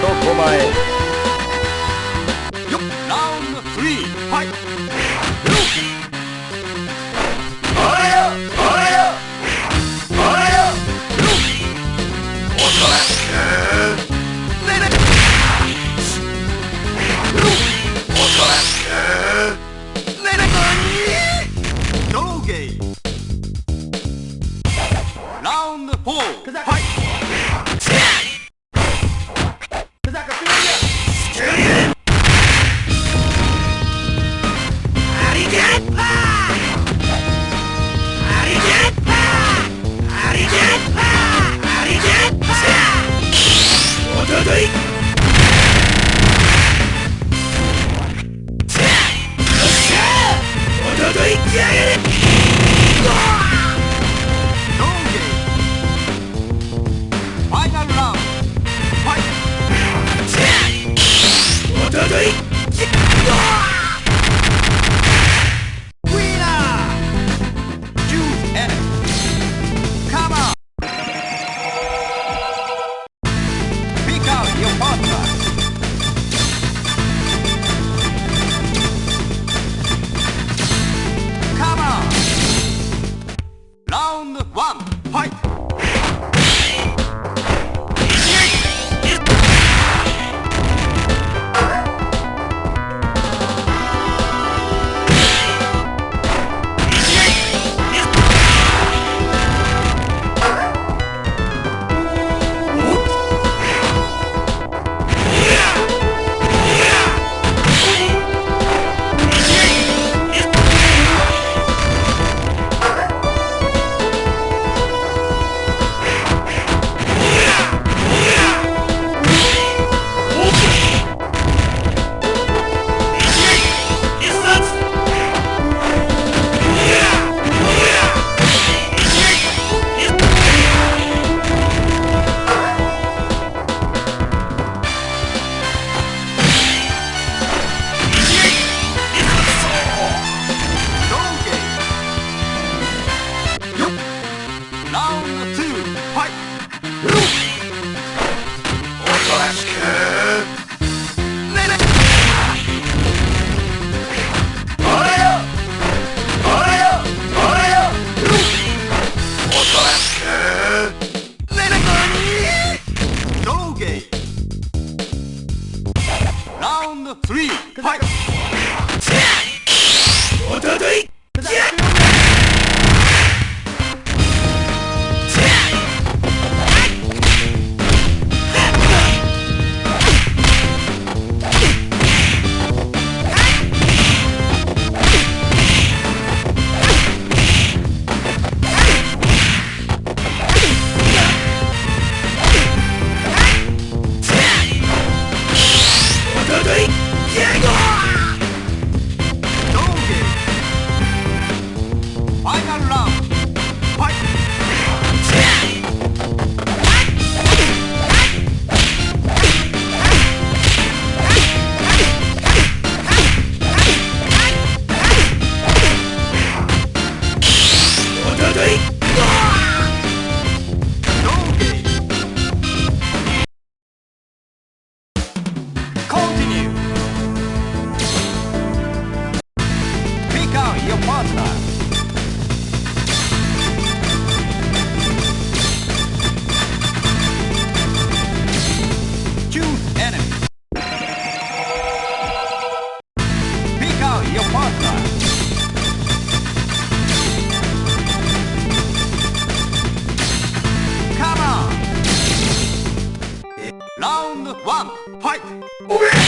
苫へ Ugly! Fight.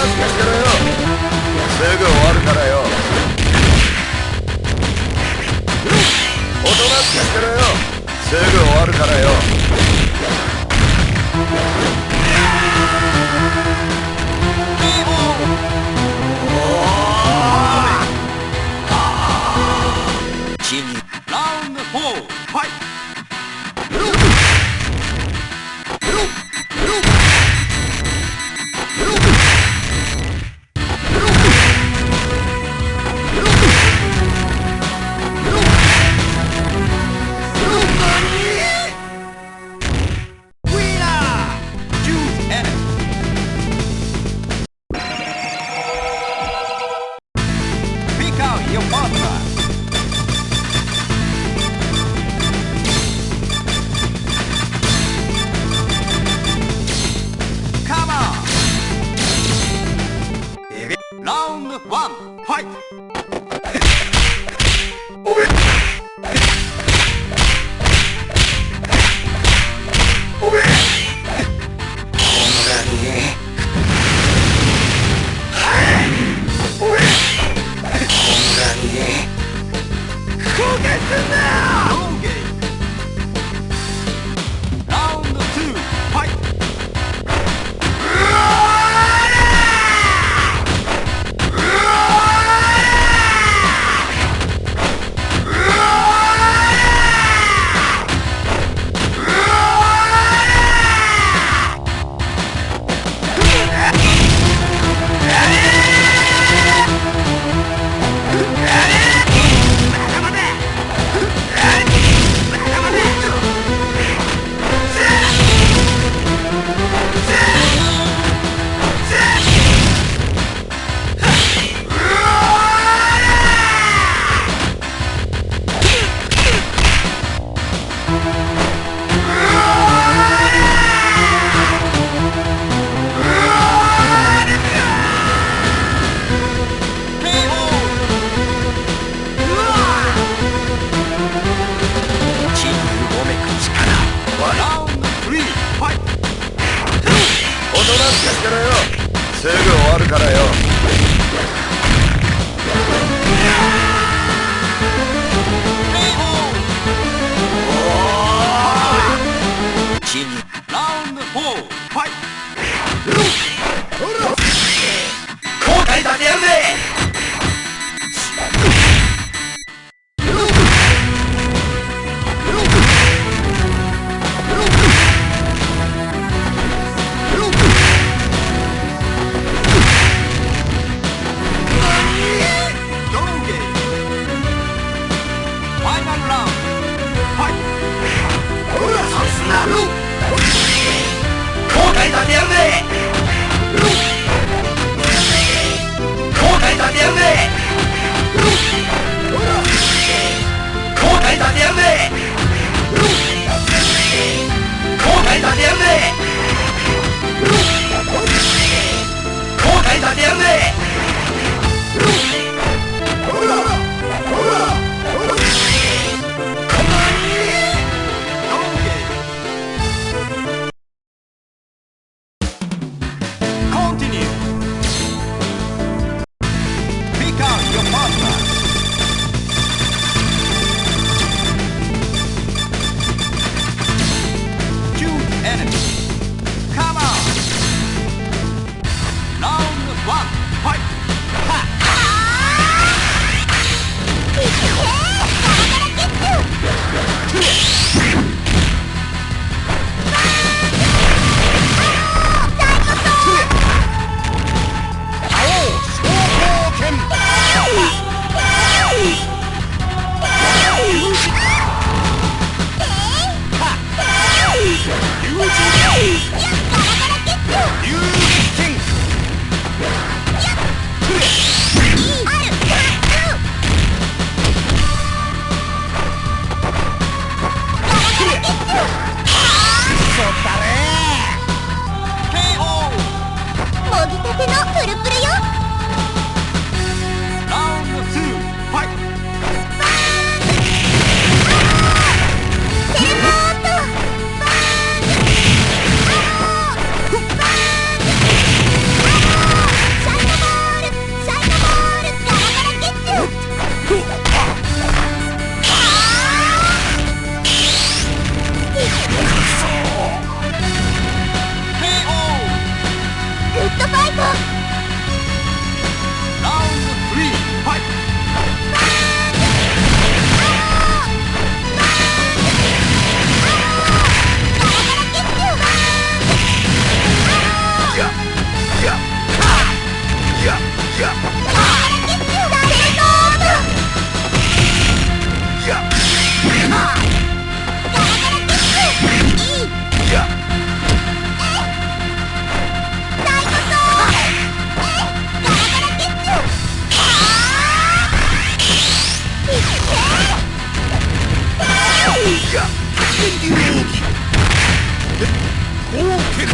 してろよ。すぐ終わるからよ。おとなしくしてろよ。すぐ終わるからよ。ラウンド4や天竜奥義光剣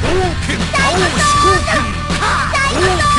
光剣青四剣